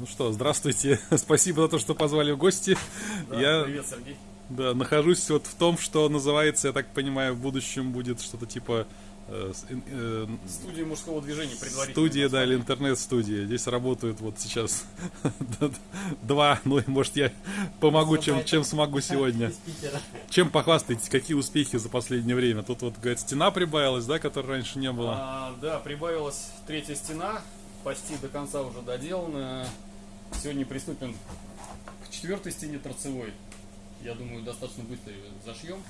Ну что, здравствуйте. Спасибо за то, что позвали в гости. Да, я Привет, Сергей. да, нахожусь вот в том, что называется, я так понимаю, в будущем будет что-то типа э, э, Студия мужского движения предварительно. студия, да, или интернет-студия. Здесь работают вот сейчас два, ну и может я помогу, чем, чем смогу сегодня. Чем похвастаетесь, какие успехи за последнее время? Тут вот, говорит, стена прибавилась, да, которой раньше не было. А, да, прибавилась третья стена, почти до конца уже доделана. Сегодня приступим к четвертой стене торцевой. Я думаю, достаточно быстро ее зашьем.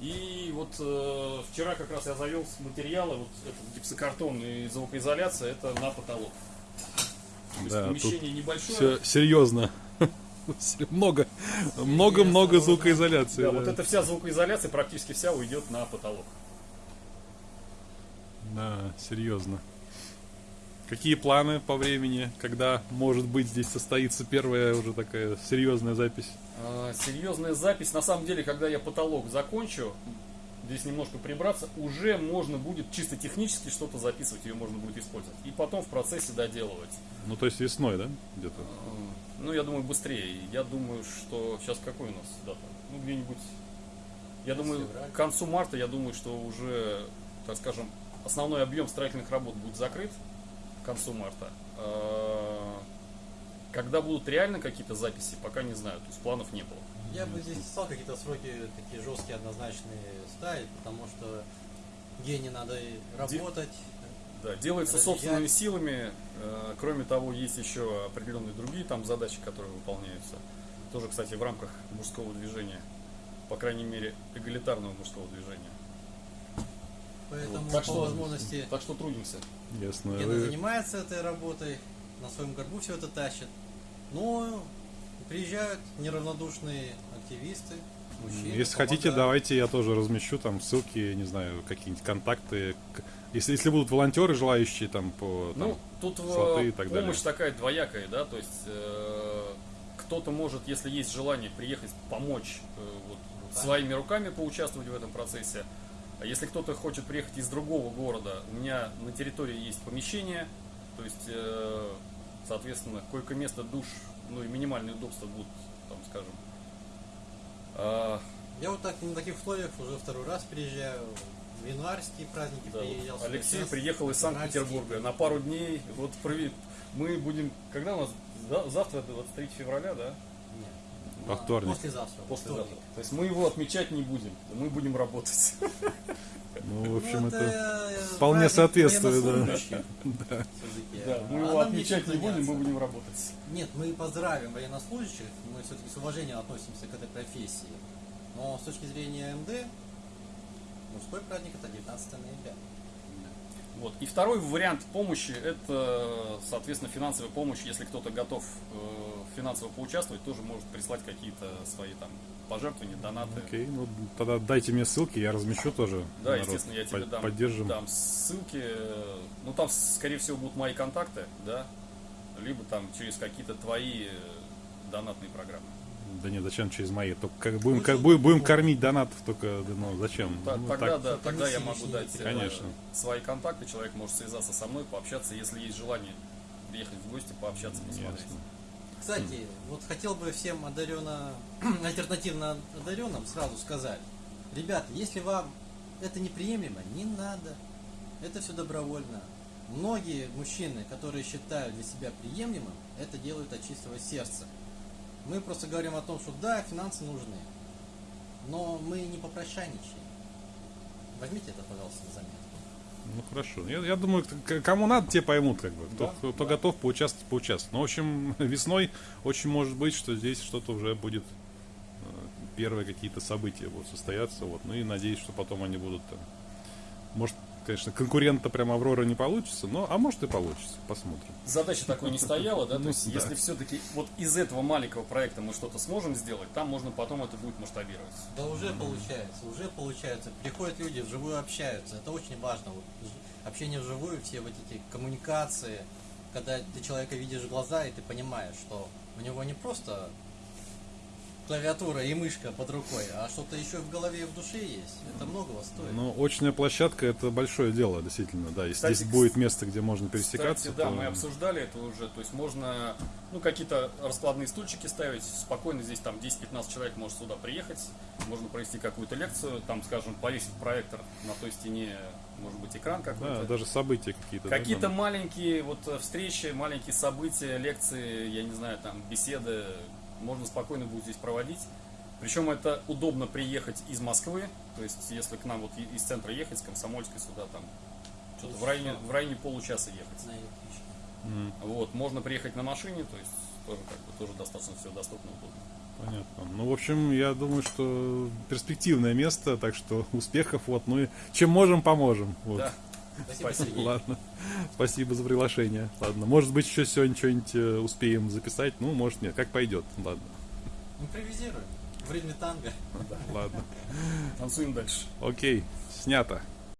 И вот э, вчера как раз я завел с материала, вот этот гипсокартон и звукоизоляция, это на потолок. То есть Да, помещение небольшое. Все серьезно. Много, много-много звукоизоляции. Да, да. вот эта вся звукоизоляция практически вся уйдет на потолок. Да, серьезно. Какие планы по времени, когда, может быть, здесь состоится первая уже такая серьезная запись? А, Серьезная запись. На самом деле, когда я потолок закончу, здесь немножко прибраться, уже можно будет чисто технически что-то записывать, ее можно будет использовать. И потом в процессе доделывать. Ну, то есть весной, да, где-то? А, Ну, я думаю, быстрее. Я думаю, что сейчас какой у нас дата? Ну, где-нибудь. Я думаю, к концу марта, я думаю, что уже, так скажем, основной объем строительных работ будет закрыт к концу марта. А, Когда будут реально какие-то записи, пока не знаю, то есть планов не было. Я бы здесь не стал какие-то сроки такие жесткие, однозначные ставить, потому что гений надо работать. Да, делается Разъезжать. собственными силами. Э, Кроме того, есть еще определенные другие там задачи, которые выполняются. Тоже, кстати, в рамках мужского движения. По крайней мере, эгалитарного мужского движения. Поэтому Так по что- возможности Так что трудимся. Ясно. Гена Вы- занимается этой работой, на своем горбу все это тащит. Но приезжают неравнодушные активисты, мужчины. Если хотите, помогают. давайте я тоже размещу там ссылки, не знаю, какие-нибудь контакты. Если, если будут волонтеры, желающие там по там, Ну, тут э, слоты и так помощь далее. такая двоякая, да, то есть э, кто-то может, если есть желание, приехать помочь э, вот, Руками. своими руками поучаствовать в этом процессе. А если кто-то хочет приехать из другого города, у меня на территории есть помещение, то есть, э, соответственно, койко-место, душ, ну и минимальные удобства будут, там, скажем. А, Я вот так на таких условиях уже второй раз приезжаю. В январские праздники Да, вот приезжал. сюда, Алексей сейчас приехал из. Санкт-Петербурга на пару дней. Вот мы будем. Когда у нас? За- Завтра 23 февраля, да? Нет. Во вторник. Послезавтра. Послезавтра. вторник. То есть мы его отмечать не будем, мы будем работать. Ну, в общем, Ну, это э, вполне соответствует, да. всё-таки. Да, мы А его отмечать не будем, мы будем работать. Нет, мы поздравим военнослужащих, мы все-таки с уважением относимся к этой профессии. Но с точки зрения МД, мужской праздник это 19 ноября. Вот. И второй вариант помощи это, соответственно, финансовая помощь. Если кто-то готов э, финансово поучаствовать, тоже может прислать какие-то свои там пожертвования, донаты. Окей, ну тогда дайте мне ссылки, я размещу тоже. Да, народ. естественно, я тебе Под- дам, Поддержим. дам ссылки. Ну, там, скорее всего, будут мои контакты, да, либо там через какие-то твои э, донатные программы. Да нет, зачем через мои? Только как будем, как, будем, будем кормить донатов, только ну зачем? Та- Ну, тогда, так, да, тогда я могу дать э, Конечно. свои контакты, человек может связаться со мной, пообщаться, если есть желание приехать в гости, пообщаться, посмотреть. Ясно. Кстати, вот хотел бы всем одаренно, альтернативно одаренным сразу сказать. Ребята, если вам это неприемлемо, не надо. Это все добровольно. Многие мужчины, которые считают для себя приемлемым, это делают от чистого сердца. Мы просто говорим о том, что да, финансы нужны, но мы не попрошайничаем. Возьмите это, пожалуйста, на заметку. Ну хорошо. Я, я думаю, кому надо, те поймут, как бы. Кто, Да, кто, кто да. готов поучаствовать, поучаствовать. Но, в общем, весной очень может быть, что здесь что-то уже будет э, первые какие-то события будут состояться. Вот. Ну и надеюсь, что потом они будут там. Может, конечно, конкурента прям Аврора не получится, но а может и получится. Посмотрим. Задача такой не стояла, да, то Ну, есть если все-таки вот из этого маленького проекта мы что-то сможем сделать, там можно потом это будет масштабировать. Да уже получается, уже получается. Приходят люди, вживую общаются. Это очень важно. Вот, общение вживую, все вот эти коммуникации, когда ты человека видишь в глаза, и ты понимаешь, что у него не просто клавиатура и мышка под рукой, а что-то еще в голове и в душе есть. Это многого стоит. Но очная площадка это большое дело, действительно, да. Если Кстати, здесь будет место, где можно пересекаться, Кстати, да, то- мы обсуждали это уже. То есть можно ну, какие-то раскладные стульчики ставить. Спокойно здесь там 10-15 человек может сюда приехать. Можно провести какую-то лекцию. Там, скажем, повесить проектор на той стене, может быть, экран какой-то. Да, даже события какие-то. да, Какие-то там. маленькие вот э, встречи, маленькие события, лекции, я не знаю, там беседы можно спокойно будет здесь проводить. Причем это удобно приехать из Москвы, то есть если к нам вот из центра ехать, с Комсомольской сюда там что-то в районе, в районе получаса ехать. М, Вот, можно приехать на машине, то есть тоже как бы тоже достаточно все доступно удобно. Понятно. Ну, в общем, я думаю, что перспективное место, так что успехов, вот, ну и чем можем, поможем. Вот. Да. Спасибо. Ладно. Спасибо за приглашение. Ладно. Может быть, еще сегодня что-нибудь э, успеем записать. Ну, может, нет. Как пойдет. Ладно. Импровизируем. В ритме танго. Ладно. Танцуем дальше. Окей. Снято.